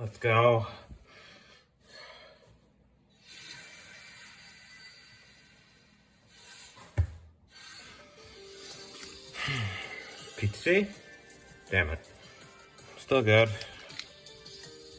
Let's go. Pizza. Damn it. Still good.